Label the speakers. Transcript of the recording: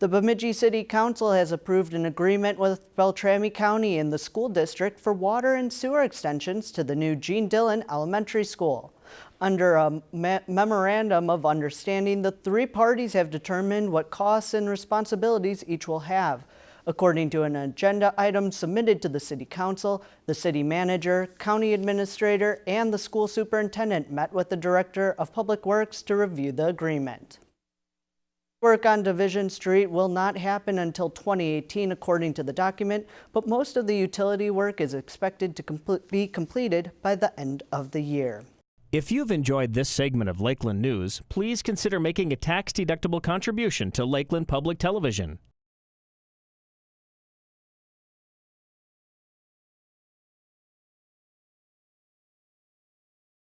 Speaker 1: The Bemidji City Council has approved an agreement with Beltrami County and the school district for water and sewer extensions to the new Gene Dillon Elementary School. Under a me- memorandum of understanding, the three parties have determined what costs and responsibilities each will have. According to an agenda item submitted to the City Council, the city manager, county administrator, and the school superintendent met with the Director of Public Works to review the agreement. Work on Division Street will not happen until 2018 according to the document, but most of the utility work is expected to be completed by the end of the year.
Speaker 2: If you've enjoyed this segment of Lakeland News, please consider making a tax-deductible contribution to Lakeland Public Television.